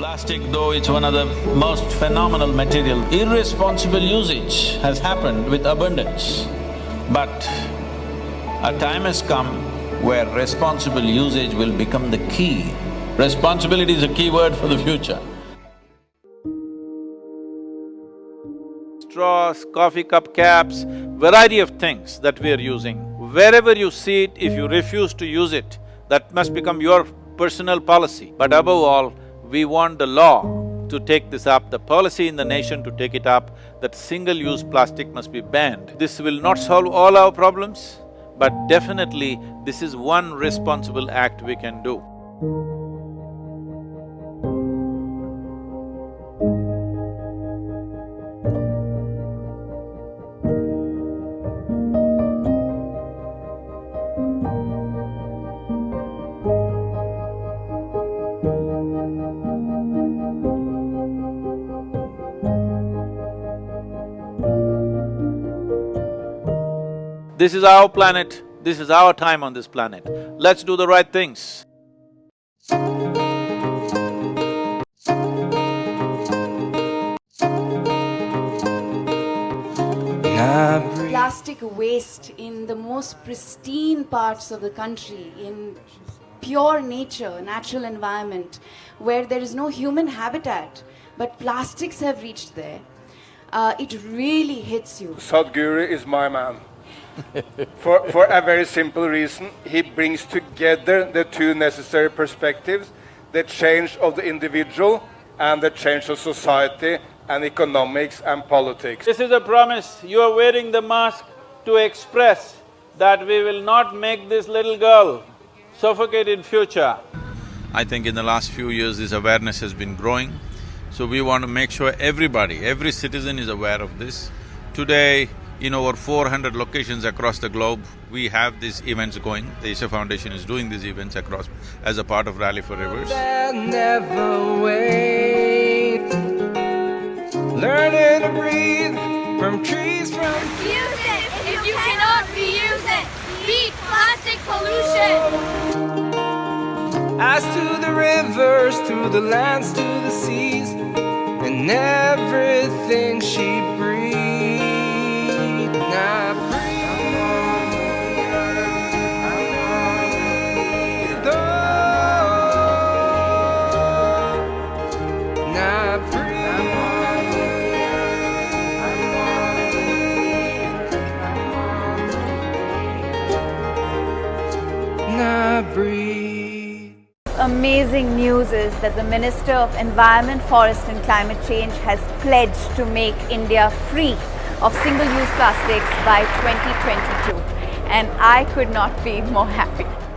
Plastic, though it's one of the most phenomenal material, irresponsible usage has happened with abundance. But a time has come where responsible usage will become the key. Responsibility is a key word for the future. Straws, coffee cup caps, variety of things that we are using. Wherever you see it, if you refuse to use it, that must become your personal policy. But above all, we want the law to take this up, the policy in the nation to take it up, that single-use plastic must be banned. This will not solve all our problems, but definitely this is one responsible act we can do. This is our planet, this is our time on this planet. Let's do the right things. Plastic waste in the most pristine parts of the country, in pure nature, natural environment, where there is no human habitat, but plastics have reached there, uh, it really hits you. Sadhguru is my man. For, for a very simple reason, he brings together the two necessary perspectives, the change of the individual and the change of society and economics and politics. This is a promise, you are wearing the mask to express that we will not make this little girl suffocate in future. I think in the last few years this awareness has been growing, so we want to make sure everybody, every citizen is aware of this. Today, in over four hundred locations across the globe, we have these events going. The Isha Foundation is doing these events across as a part of Rally for Rivers. never wait. Learning to breathe from trees from Use it if you cannot reuse it. Beat plastic pollution. as to the rivers, to the lands, to the seas, and everything she breathed. Amazing news is that the Minister of Environment, Forest and Climate Change has pledged to make India free of single-use plastics by 2022 and I could not be more happy.